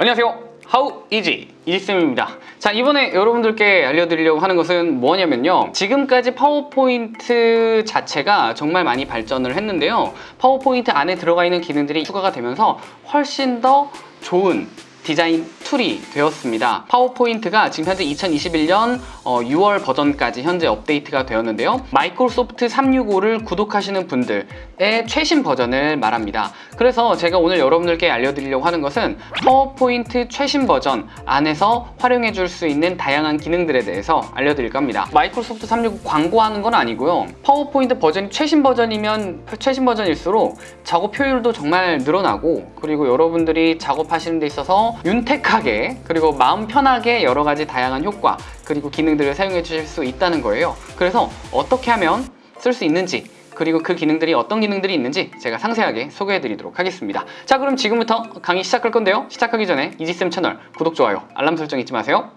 안녕하세요. 하우 이지 이지쌤입니다. 자 이번에 여러분들께 알려드리려고 하는 것은 뭐냐면요. 지금까지 파워포인트 자체가 정말 많이 발전을 했는데요. 파워포인트 안에 들어가 있는 기능들이 추가가 되면서 훨씬 더 좋은 디자인 툴이 되었습니다. 파워포인트가 지금 현재 2021년 6월 버전까지 현재 업데이트가 되었는데요. 마이크로소프트 365를 구독하시는 분들의 최신 버전을 말합니다. 그래서 제가 오늘 여러분들께 알려드리려고 하는 것은 파워포인트 최신 버전 안에서 활용해 줄 수 있는 다양한 기능들에 대해서 알려드릴 겁니다. 마이크로소프트 365 광고하는 건 아니고요. 파워포인트 버전이 최신 버전이면 최신 버전일수록 작업 효율도 정말 늘어나고 그리고 여러분들이 작업하시는 데 있어서 윤택하게 그리고 마음 편하게 여러 가지 다양한 효과 그리고 기능들을 사용해 주실 수 있다는 거예요. 그래서 어떻게 하면 쓸 수 있는지 그리고 그 기능들이 어떤 기능들이 있는지 제가 상세하게 소개해 드리도록 하겠습니다. 자 그럼 지금부터 강의 시작할 건데요. 시작하기 전에 이지쌤 채널 구독, 좋아요, 알람 설정 잊지 마세요.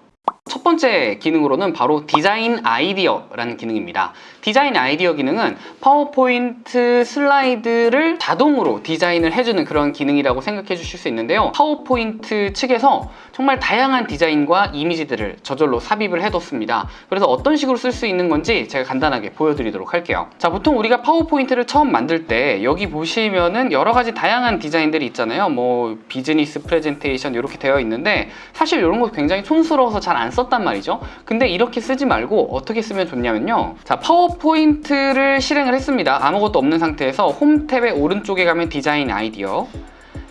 첫 번째 기능으로는 바로 디자인 아이디어라는 기능입니다. 디자인 아이디어 기능은 파워포인트 슬라이드를 자동으로 디자인을 해주는 그런 기능이라고 생각해 주실 수 있는데요. 파워포인트 측에서 정말 다양한 디자인과 이미지들을 저절로 삽입을 해뒀습니다. 그래서 어떤 식으로 쓸 수 있는 건지 제가 간단하게 보여드리도록 할게요. 자, 보통 우리가 파워포인트를 처음 만들 때 여기 보시면은 여러 가지 다양한 디자인들이 있잖아요. 뭐 비즈니스 프레젠테이션 이렇게 되어 있는데 사실 이런 거 굉장히 촌스러워서 잘안 썼단 말이죠. 근데 이렇게 쓰지 말고 어떻게 쓰면 좋냐면요. 자, 파워포인트를 실행을 했습니다. 아무것도 없는 상태에서 홈 탭의 오른쪽에 가면 디자인 아이디어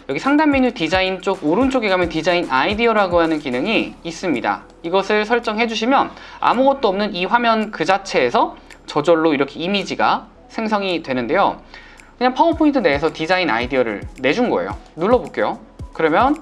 여기 상단 메뉴 디자인 쪽 오른쪽에 가면 디자인 아이디어라고 하는 기능이 있습니다. 이것을 설정해 주시면 아무것도 없는 이 화면 그 자체에서 저절로 이렇게 이미지가 생성이 되는데요. 그냥 파워포인트 내에서 디자인 아이디어를 내준 거예요. 눌러볼게요. 그러면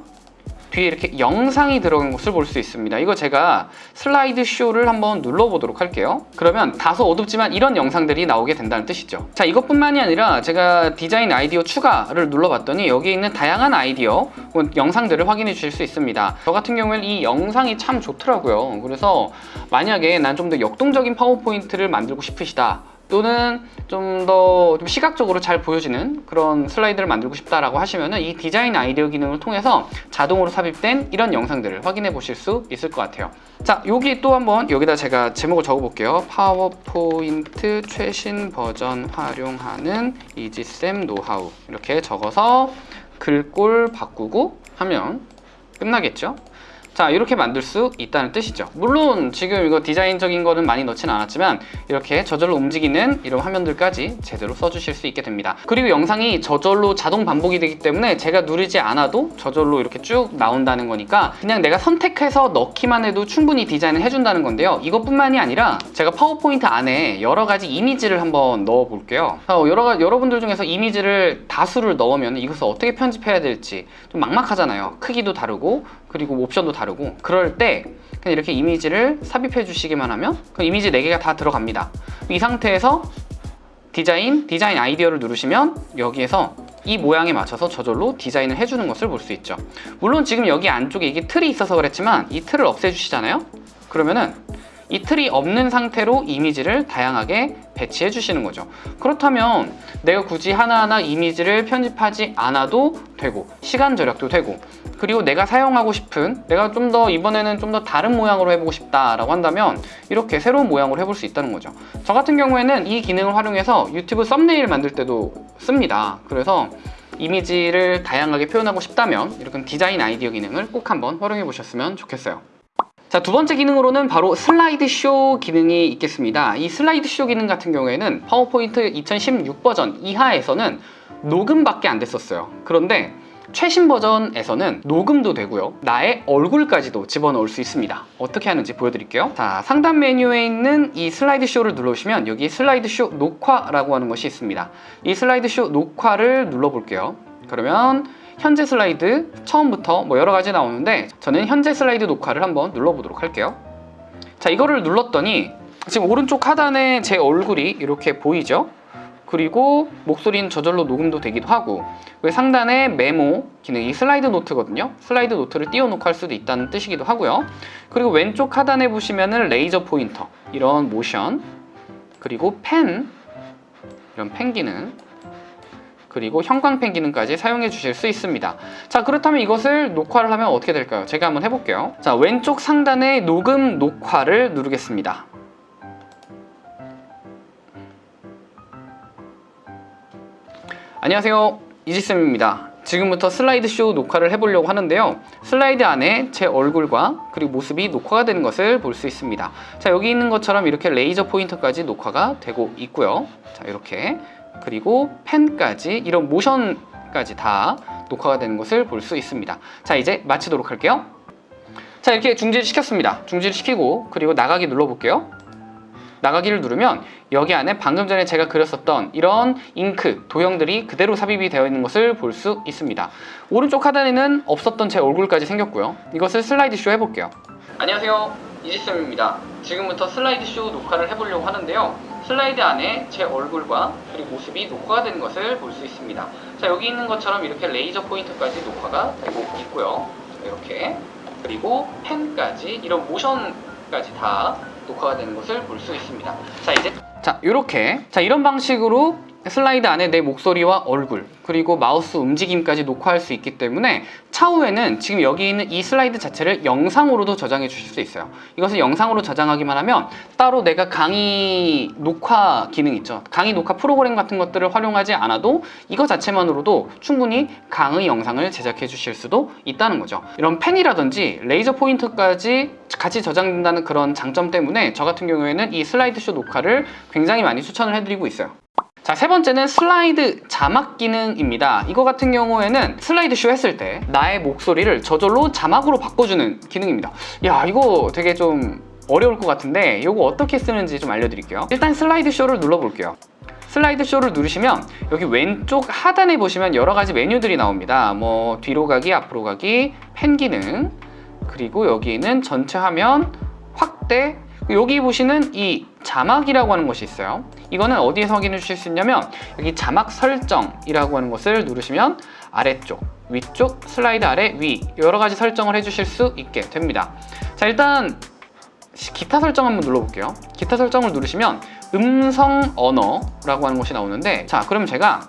뒤에 이렇게 영상이 들어간 것을 볼 수 있습니다. 이거 제가 슬라이드 쇼를 한번 눌러보도록 할게요. 그러면 다소 어둡지만 이런 영상들이 나오게 된다는 뜻이죠. 자, 이것뿐만이 아니라 제가 디자인 아이디어 추가를 눌러봤더니 여기에 있는 다양한 아이디어 혹은 영상들을 확인해 주실 수 있습니다. 저 같은 경우에는 이 영상이 참 좋더라고요. 그래서 만약에 난 좀 더 역동적인 파워포인트를 만들고 싶으시다. 또는 좀더 시각적으로 잘 보여지는 그런 슬라이드를 만들고 싶다라고 하시면 이 디자인 아이디어 기능을 통해서 자동으로 삽입된 이런 영상들을 확인해 보실 수 있을 것 같아요. 자, 여기 또 한번 여기다 제가 제목을 적어 볼게요. 파워포인트 최신 버전 활용하는 이지쌤 노하우 이렇게 적어서 글꼴 바꾸고 하면 끝나겠죠? 자 이렇게 만들 수 있다는 뜻이죠. 물론 지금 이거 디자인적인 거는 많이 넣진 않았지만 이렇게 저절로 움직이는 이런 화면들까지 제대로 써주실 수 있게 됩니다. 그리고 영상이 저절로 자동 반복이 되기 때문에 제가 누르지 않아도 저절로 이렇게 쭉 나온다는 거니까 그냥 내가 선택해서 넣기만 해도 충분히 디자인을 해준다는 건데요. 이것뿐만이 아니라 제가 파워포인트 안에 여러 가지 이미지를 한번 넣어 볼게요. 여러 여러분들 중에서 이미지를 다수를 넣으면 이것을 어떻게 편집해야 될지 좀 막막하잖아요. 크기도 다르고 그리고 옵션도 다르고. 그럴 때 그냥 이렇게 이미지를 삽입해 주시기만 하면 그 이미지 4개가 다 들어갑니다. 이 상태에서 디자인, 디자인 아이디어를 누르시면 여기에서 이 모양에 맞춰서 저절로 디자인을 해주는 것을 볼 수 있죠. 물론 지금 여기 안쪽에 이게 틀이 있어서 그랬지만 이 틀을 없애주시잖아요? 그러면은 이 틀이 없는 상태로 이미지를 다양하게 배치해 주시는 거죠. 그렇다면 내가 굳이 하나하나 이미지를 편집하지 않아도 되고 시간 절약도 되고 그리고 내가 사용하고 싶은 내가 좀 더 이번에는 좀 더 다른 모양으로 해보고 싶다라고 한다면 이렇게 새로운 모양으로 해볼 수 있다는 거죠. 저 같은 경우에는 이 기능을 활용해서 유튜브 썸네일 만들 때도 씁니다. 그래서 이미지를 다양하게 표현하고 싶다면 이렇게 디자인 아이디어 기능을 꼭 한번 활용해 보셨으면 좋겠어요 자, 두 번째 기능으로는 바로 슬라이드 쇼 기능이 있겠습니다. 이 슬라이드 쇼 기능 같은 경우에는 파워포인트 2016 버전 이하에서는 녹음밖에 안 됐었어요. 그런데 최신 버전에서는 녹음도 되고요. 나의 얼굴까지도 집어넣을 수 있습니다. 어떻게 하는지 보여드릴게요. 자 상단 메뉴에 있는 이 슬라이드 쇼를 눌러주시면 여기 슬라이드 쇼 녹화라고 하는 것이 있습니다. 이 슬라이드 쇼 녹화를 눌러볼게요. 그러면 현재 슬라이드 처음부터 뭐 여러 가지 나오는데 저는 현재 슬라이드 녹화를 한번 눌러보도록 할게요. 자 이거를 눌렀더니 지금 오른쪽 하단에 제 얼굴이 이렇게 보이죠? 그리고 목소리는 저절로 녹음도 되기도 하고 위 상단에 메모 기능이 슬라이드 노트거든요? 슬라이드 노트를 띄워놓고 할 수도 있다는 뜻이기도 하고요. 그리고 왼쪽 하단에 보시면은 레이저 포인터 이런 모션 그리고 펜 이런 펜 기능 그리고 형광펜 기능까지 사용해 주실 수 있습니다. 자 그렇다면 이것을 녹화를 하면 어떻게 될까요? 제가 한번 해볼게요. 자 왼쪽 상단에 녹음 녹화를 누르겠습니다. 안녕하세요 이지쌤입니다 지금부터 슬라이드쇼 녹화를 해보려고 하는데요 슬라이드 안에 제 얼굴과 그리고 모습이 녹화가 되는 것을 볼 수 있습니다 자 여기 있는 것처럼 이렇게 레이저 포인터까지 녹화가 되고 있고요 자 이렇게 그리고 펜까지 이런 모션까지 다 녹화가 되는 것을 볼 수 있습니다 자 이제 마치도록 할게요 자 이렇게 중지를 시켰습니다 중지를 시키고 그리고 나가기 눌러볼게요 나가기를 누르면 여기 안에 방금 전에 제가 그렸었던 이런 잉크, 도형들이 그대로 삽입이 되어 있는 것을 볼 수 있습니다. 오른쪽 하단에는 없었던 제 얼굴까지 생겼고요. 이것을 슬라이드쇼 해볼게요. 안녕하세요. 이지쌤입니다. 지금부터 슬라이드쇼 녹화를 해보려고 하는데요. 슬라이드 안에 제 얼굴과 그리고 모습이 녹화가 되는 것을 볼 수 있습니다. 자 여기 있는 것처럼 이렇게 레이저 포인트까지 녹화가 되고 있고요. 이렇게 그리고 펜까지 이런 모션까지 다 녹화가 되는 것을 볼 수 있습니다. 자 이제 자 이렇게 자 이런 방식으로 슬라이드 안에 내 목소리와 얼굴 그리고 마우스 움직임까지 녹화할 수 있기 때문에 차후에는 지금 여기 있는 이 슬라이드 자체를 영상으로도 저장해 주실 수 있어요. 이것을 영상으로 저장하기만 하면 따로 내가 강의 녹화 기능 있죠. 강의 녹화 프로그램 같은 것들을 활용하지 않아도 이거 자체만으로도 충분히 강의 영상을 제작해 주실 수도 있다는 거죠. 이런 펜이라든지 레이저 포인트까지 같이 저장된다는 그런 장점 때문에 저 같은 경우에는 이 슬라이드쇼 녹화를 굉장히 많이 추천을 해드리고 있어요 자, 세 번째는 슬라이드 자막 기능입니다. 이거 같은 경우에는 슬라이드 쇼 했을 때 나의 목소리를 저절로 자막으로 바꿔주는 기능입니다. 야, 이거 되게 좀 어려울 것 같은데 이거 어떻게 쓰는지 좀 알려드릴게요. 일단 슬라이드 쇼를 눌러볼게요. 슬라이드 쇼를 누르시면 여기 왼쪽 하단에 보시면 여러 가지 메뉴들이 나옵니다. 뭐 뒤로 가기, 앞으로 가기, 펜 기능, 그리고 여기는 전체 화면 확대, 여기 보시는 이 자막이라고 하는 것이 있어요. 이거는 어디에서 확인해 주실 수 있냐면 여기 자막 설정이라고 하는 것을 누르시면 아래쪽, 위쪽, 슬라이드 아래, 위 여러 가지 설정을 해주실 수 있게 됩니다. 자 일단 기타 설정 한번 눌러볼게요. 기타 설정을 누르시면 음성 언어라고 하는 것이 나오는데 자 그럼 제가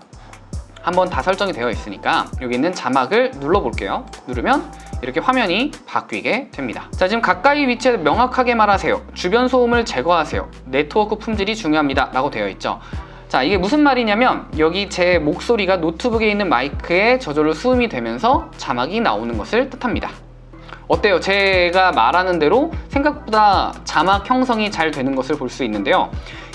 한번 다 설정이 되어 있으니까 여기 있는 자막을 눌러볼게요. 누르면 이렇게 화면이 바뀌게 됩니다. 자 지금 가까이 위치에 명확하게 말하세요. 주변 소음을 제거하세요. 네트워크 품질이 중요합니다. 라고 되어 있죠. 자 이게 무슨 말이냐면 여기 제 목소리가 노트북에 있는 마이크에 저절로 수음이 되면서 자막이 나오는 것을 뜻합니다. 어때요? 제가 말하는 대로 생각보다 자막 형성이 잘 되는 것을 볼 수 있는데요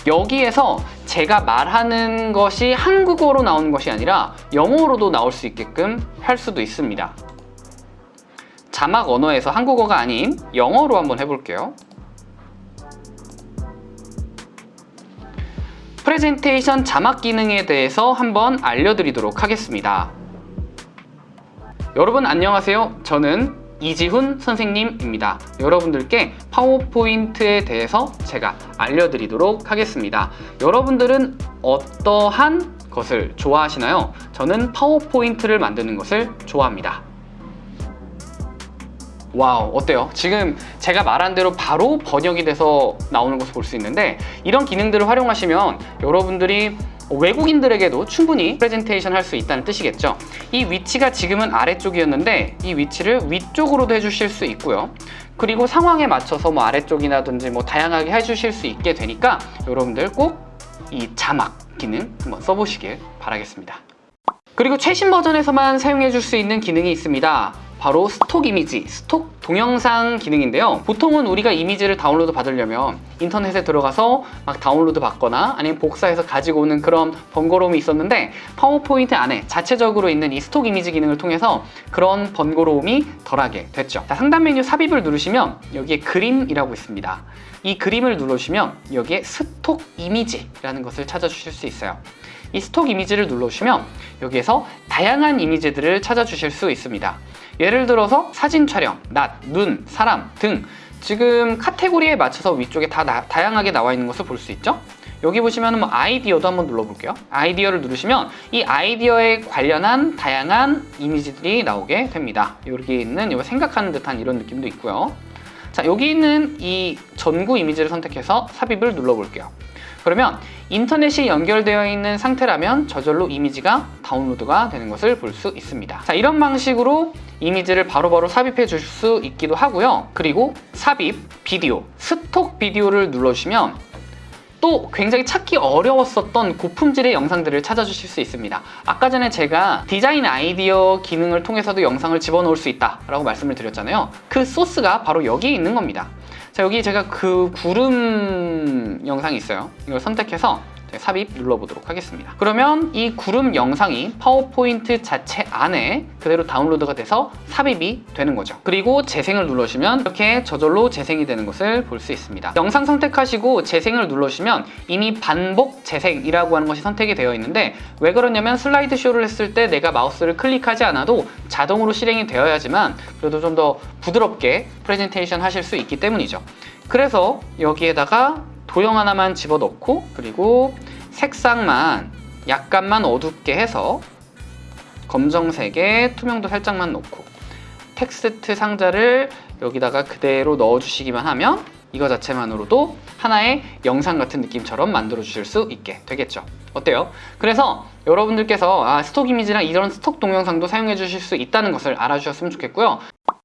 여기에서 제가 말하는 것이 한국어로 나오는 것이 아니라 영어로도 나올 수 있게끔 할 수도 있습니다. 자막 언어에서 한국어가 아닌 영어로 한번 해볼게요. 프레젠테이션 자막 기능에 대해서 한번 알려드리도록 하겠습니다. 여러분 안녕하세요. 저는 이지훈 선생님입니다 여러분들께 파워포인트에 대해서 제가 알려드리도록 하겠습니다 여러분들은 어떠한 것을 좋아하시나요? 저는 파워포인트를 만드는 것을 좋아합니다 wow 어때요? 지금 제가 말한 대로 바로 번역이 돼서 나오는 것을 볼 수 있는데 이런 기능들을 활용하시면 여러분들이 외국인들에게도 충분히 프레젠테이션 할 수 있다는 뜻이겠죠. 이 위치가 지금은 아래쪽이었는데 이 위치를 위쪽으로도 해주실 수 있고요. 그리고 상황에 맞춰서 뭐 아래쪽이라든지 뭐 다양하게 해주실 수 있게 되니까 여러분들 꼭 이 자막 기능 한번 써보시길 바라겠습니다. 그리고 최신 버전에서만 사용해 줄 수 있는 기능이 있습니다 바로 stock 이미지, stock 동영상 기능인데요. 보통은 우리가 이미지를 다운로드 받으려면 인터넷에 들어가서 막 다운로드 받거나 아니면 복사해서 가지고 오는 그런 번거로움이 있었는데 파워포인트 안에 자체적으로 있는 이 stock 이미지 기능을 통해서 그런 번거로움이 덜하게 됐죠. 자, 상단 메뉴 삽입을 누르시면 여기에 그림이라고 있습니다. 이 그림을 누르시면 여기에 stock 이미지라는 것을 찾아주실 수 있어요. 이 스톡 이미지를 눌러주시면 여기에서 다양한 이미지들을 찾아주실 수 있습니다 예를 들어서 사진 촬영, 낮, 눈, 사람 등 지금 카테고리에 맞춰서 위쪽에 다 나, 다양하게 나와 있는 것을 볼 수 있죠? 여기 보시면 뭐 아이디어도 한번 눌러볼게요. 아이디어를 누르시면 이 아이디어에 관련한 다양한 이미지들이 나오게 됩니다. 여기 있는 생각하는 듯한 이런 느낌도 있고요. 자 여기 있는 이 전구 이미지를 선택해서 삽입을 눌러볼게요 그러면 인터넷이 연결되어 있는 상태라면 저절로 이미지가 다운로드가 되는 것을 볼 수 있습니다. 자, 이런 방식으로 이미지를 바로바로 삽입해 줄수 있기도 하고요. 그리고 삽입, 비디오, 스톡 비디오를 눌러주시면 또 굉장히 찾기 어려웠었던 고품질의 영상들을 찾아주실 수 있습니다. 아까 전에 제가 디자인 아이디어 기능을 통해서도 영상을 집어넣을 수 있다 라고 말씀을 드렸잖아요. 그 소스가 바로 여기에 있는 겁니다. 자, 여기 제가 그 구름 영상이 있어요. 이걸 선택해서 삽입 눌러보도록 하겠습니다. 그러면 이 구름 영상이 파워포인트 자체 안에 그대로 다운로드가 돼서 삽입이 되는 거죠. 그리고 재생을 눌러주시면 이렇게 저절로 재생이 되는 것을 볼 수 있습니다. 영상 선택하시고 재생을 눌러주시면 이미 반복 재생이라고 하는 것이 선택이 되어 있는데 왜 그러냐면 슬라이드 쇼를 했을 때 내가 마우스를 클릭하지 않아도 자동으로 실행이 되어야지만 그래도 좀 더 부드럽게 프레젠테이션 하실 수 있기 때문이죠. 그래서 여기에다가 도형 하나만 집어넣고 그리고 색상만 약간만 어둡게 해서 검정색에 투명도 살짝만 놓고 텍스트 상자를 여기다가 그대로 넣어주시기만 하면 이거 자체만으로도 하나의 영상 같은 느낌처럼 만들어 주실 수 있게 되겠죠 어때요? 그래서 여러분들께서 아, 스톡 이미지랑 이런 스톡 동영상도 사용해 주실 수 있다는 것을 알아주셨으면 좋겠고요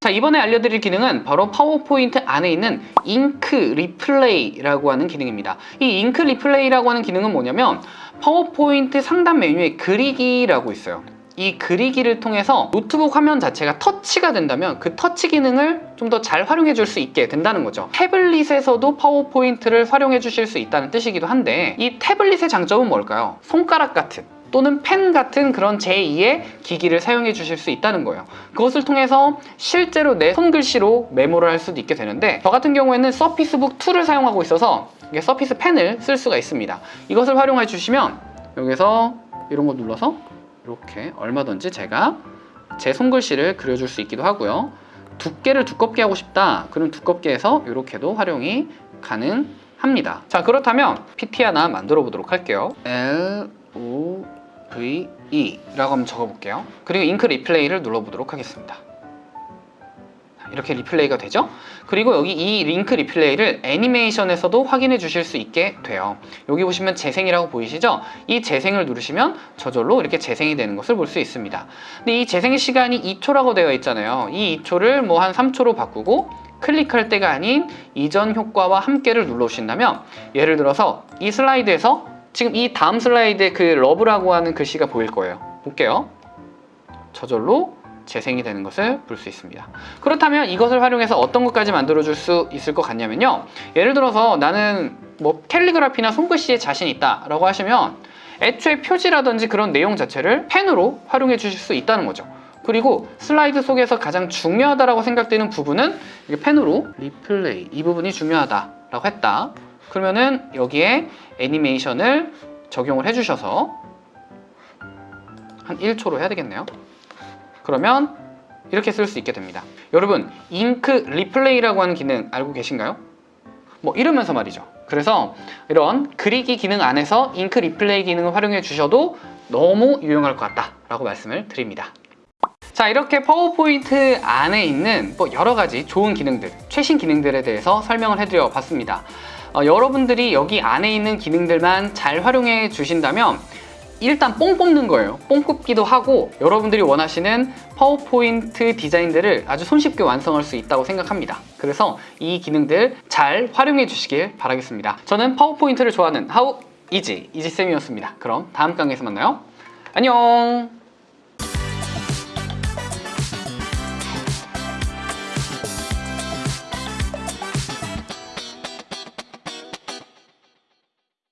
자 이번에 알려드릴 기능은 바로 파워포인트 안에 있는 ink replay라고 하는 기능입니다. 이 ink replay라고 하는 기능은 뭐냐면 파워포인트 상단 메뉴에 그리기라고 있어요. 이 그리기를 통해서 노트북 화면 자체가 터치가 된다면 그 터치 기능을 좀 더 잘 활용해 줄 수 있게 된다는 거죠. 태블릿에서도 파워포인트를 활용해 주실 수 있다는 뜻이기도 한데 이 태블릿의 장점은 뭘까요? 손가락 같은 또는 펜 같은 그런 제2의 기기를 사용해 주실 수 있다는 거예요. 그것을 통해서 실제로 내 손글씨로 메모를 할 수도 있게 되는데 저 같은 경우에는 서피스북 2를 사용하고 있어서 이게 서피스 펜을 쓸 수가 있습니다. 이것을 활용해 주시면 여기서 이런 거 눌러서 이렇게 얼마든지 제가 제 손글씨를 그려줄 수 있기도 하고요. 두께를 두껍게 하고 싶다 그럼 두껍게 해서 이렇게도 활용이 가능합니다. 자 그렇다면 PT 하나 만들어 보도록 할게요. L O V E 라고 한번 적어볼게요. 그리고 ink replay를 눌러보도록 하겠습니다. 이렇게 replay가 되죠? 그리고 여기 이 ink replay를 애니메이션에서도 확인해 주실 수 있게 돼요. 여기 보시면 재생이라고 보이시죠? 이 재생을 누르시면 저절로 이렇게 재생이 되는 것을 볼 수 있습니다. 근데 이 재생 시간이 2초라고 되어 있잖아요. 이 2초를 뭐 한 3초로 바꾸고 클릭할 때가 아닌 이전 효과와 함께를 눌러주신다면 예를 들어서 이 슬라이드에서 지금 이 다음 슬라이드에 그 love라고 하는 글씨가 보일 거예요. 볼게요. 저절로 재생이 되는 것을 볼 수 있습니다. 그렇다면 이것을 활용해서 어떤 것까지 만들어 줄 수 있을 것 같냐면요. 예를 들어서 나는 뭐 캘리그라피나 손글씨에 자신 있다 라고 하시면 애초에 표지라든지 그런 내용 자체를 펜으로 활용해 주실 수 있다는 거죠. 그리고 슬라이드 속에서 가장 중요하다고 생각되는 부분은 펜으로 리플레이 이 부분이 중요하다라고 했다 그러면은 여기에 애니메이션을 적용을 해주셔서 한 1초로 해야 되겠네요. 그러면 이렇게 쓸 수 있게 됩니다. 여러분 ink replay라고 하는 기능 알고 계신가요? 뭐 이러면서 말이죠. 그래서 이런 그리기 기능 안에서 ink replay 기능을 활용해 주셔도 너무 유용할 것 같다 라고 말씀을 드립니다. 자 이렇게 파워포인트 안에 있는 뭐 여러 가지 좋은 기능들 최신 기능들에 대해서 설명을 해드려 봤습니다 어, 여러분들이 여기 안에 있는 기능들만 잘 활용해 주신다면 일단 뽕 뽑는 거예요. 뽕 뽑기도 하고 여러분들이 원하시는 파워포인트 디자인들을 아주 손쉽게 완성할 수 있다고 생각합니다. 그래서 이 기능들 잘 활용해 주시길 바라겠습니다. 저는 파워포인트를 좋아하는 하우 이지 이지쌤이었습니다. 그럼 다음 강의에서 만나요. 안녕